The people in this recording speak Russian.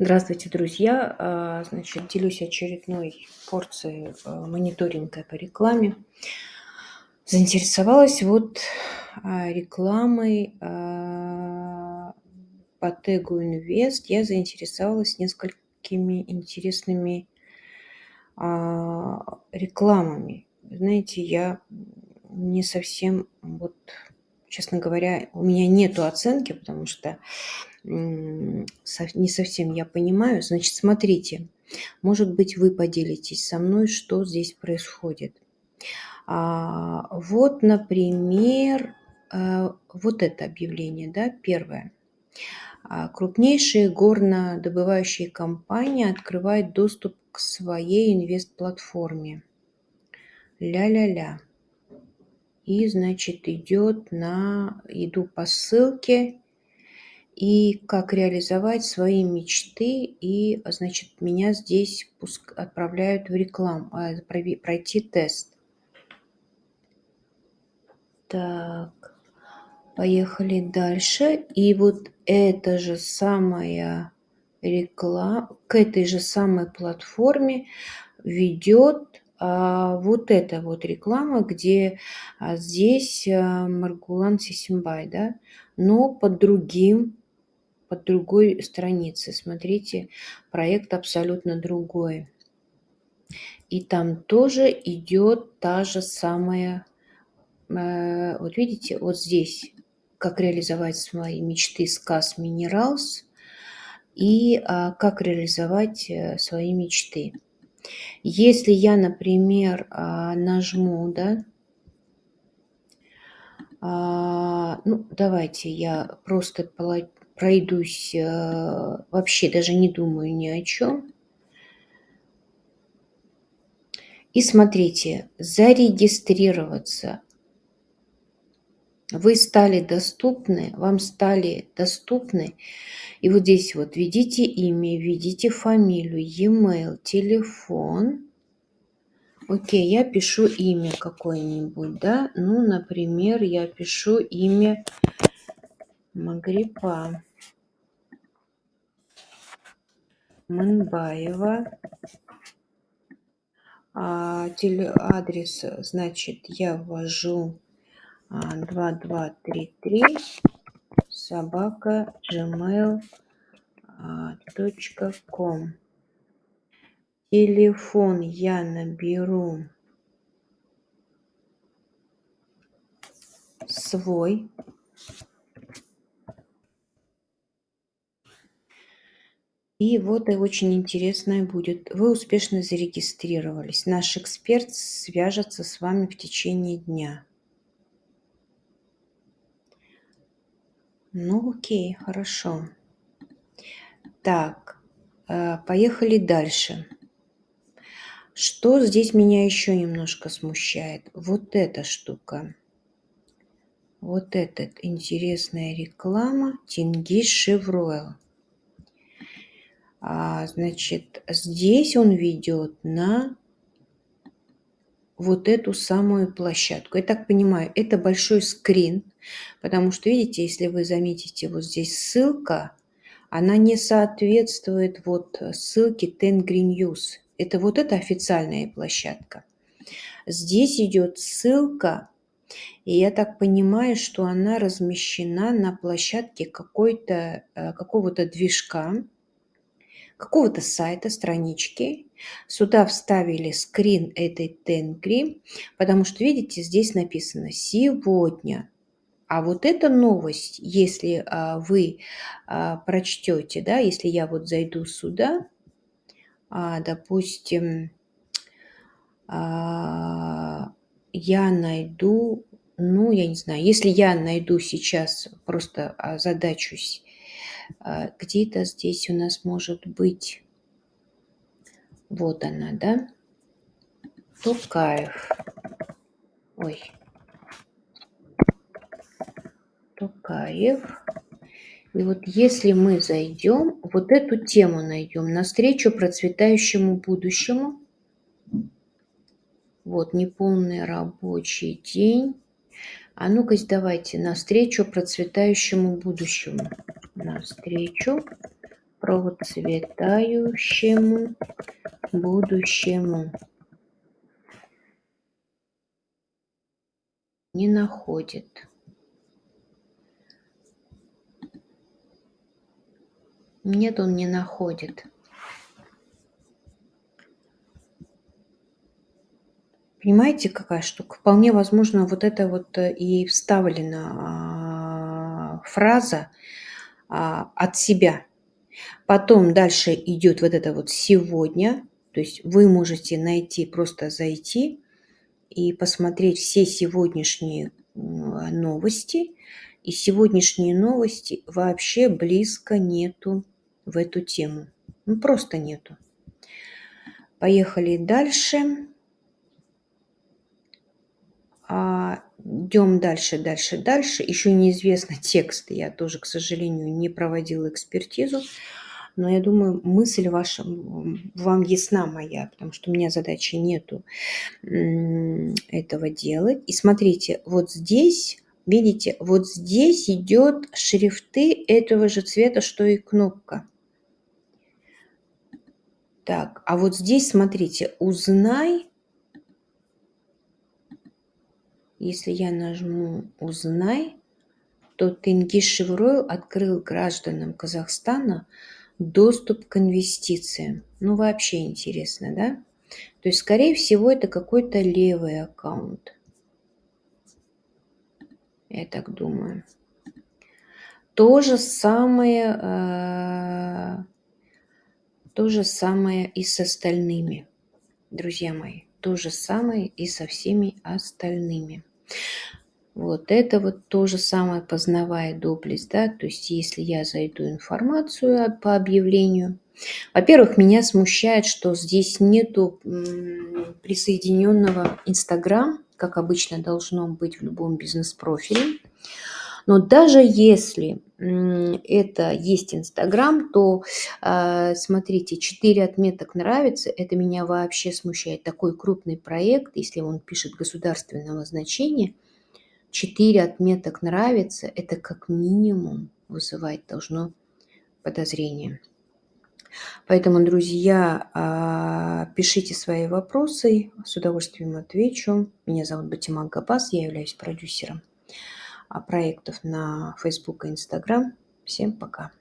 Здравствуйте, друзья! А, значит, делюсь очередной порцией а, мониторинга по рекламе. Заинтересовалась вот а, рекламой по тегу Инвест. Я заинтересовалась несколькими интересными рекламами. Знаете, я не совсем, вот, честно говоря, у меня нету оценки, потому что не совсем я понимаю. Значит, смотрите, может быть, вы поделитесь со мной, что здесь происходит. А, вот, например, а, вот это объявление, да, первое. А, крупнейшие горнодобывающие компании открывают доступ к своей инвест-платформе. Ля-ля-ля. И, значит, идет на... Иду по ссылке, и как реализовать свои мечты. И, значит, меня здесь отправляют в рекламу, а, пройти тест. Так, поехали дальше. И вот эта же самая реклама, к этой же самой платформе ведет а, вот эта вот реклама, где а, здесь а, Маргулан Сисимбай, да, но под другим под другой страницы. Смотрите, проект абсолютно другой. И там тоже идет та же самая, э, вот видите, вот здесь, как реализовать свои мечты сказ Minerals и а, как реализовать э, свои мечты. Если я, например, а, нажму, да, а, ну, давайте я просто пройдусь, э, вообще даже не думаю ни о чем. И смотрите, зарегистрироваться. Вы стали доступны, вам стали доступны. И вот здесь вот введите имя, введите фамилию, e-mail, телефон. Окей, я пишу имя какое-нибудь, да? Ну, например, я пишу имя Магрипа. Мынбаева. А, адрес, значит, я ввожу а, 2233 собака gmail.com. А, Телефон я наберу свой И вот и очень интересное будет. Вы успешно зарегистрировались. Наш эксперт свяжется с вами в течение дня. Ну, окей, хорошо. Так, э, поехали дальше. Что здесь меня еще немножко смущает? Вот эта штука. Вот эта интересная реклама Тингиш Шевройл. А, значит, здесь он ведет на вот эту самую площадку. Я так понимаю, это большой скрин, потому что, видите, если вы заметите, вот здесь ссылка, она не соответствует вот ссылке Tengri News. Это вот эта официальная площадка. Здесь идет ссылка, и я так понимаю, что она размещена на площадке э, какого-то движка, какого-то сайта, странички. Сюда вставили скрин этой тенгри, потому что, видите, здесь написано «сегодня». А вот эта новость, если а, вы а, прочтете, да, если я вот зайду сюда, а, допустим, а, я найду, ну, я не знаю, если я найду сейчас, просто задачусь а, где-то здесь у нас может быть, вот она, да, Токаев. Ой. Токаев. И вот если мы зайдем, вот эту тему найдем, навстречу процветающему будущему. Вот, неполный рабочий день. А ну-ка, давайте, навстречу процветающему будущему навстречу процветающему будущему. Не находит. Нет, он не находит. Понимаете, какая штука? Вполне возможно, вот это вот э, и вставлена а, фраза а, от себя. Потом дальше идет вот это вот сегодня. То есть вы можете найти, просто зайти и посмотреть все сегодняшние новости. И сегодняшние новости вообще близко нету в эту тему. Ну, просто нету. Поехали дальше. А, идем дальше, дальше, дальше. Еще неизвестно текст. Я тоже, к сожалению, не проводила экспертизу. Но я думаю, мысль ваша, вам ясна моя, потому что у меня задачи нету этого делать. И смотрите, вот здесь, видите, вот здесь идет шрифты этого же цвета, что и кнопка. Так, а вот здесь, смотрите, узнай Если я нажму «Узнай», то Тенгиз открыл гражданам Казахстана доступ к инвестициям. Ну, вообще интересно, да? То есть, скорее всего, это какой-то левый аккаунт. Я так думаю. То же самое, э, то же самое и с остальными, друзья мои. То же самое и со всеми остальными. Вот это вот то же самое познавая доблесть, да, то есть если я зайду информацию по объявлению, во-первых, меня смущает, что здесь нету присоединенного Инстаграм, как обычно должно быть в любом бизнес-профиле. Но даже если это есть Инстаграм, то а, смотрите, 4 отметок нравится, это меня вообще смущает. Такой крупный проект, если он пишет государственного значения, 4 отметок нравится, это как минимум вызывать должно подозрение. Поэтому, друзья, а, пишите свои вопросы, с удовольствием отвечу. Меня зовут Батима Габас, я являюсь продюсером проектов на Facebook и Instagram. Всем пока!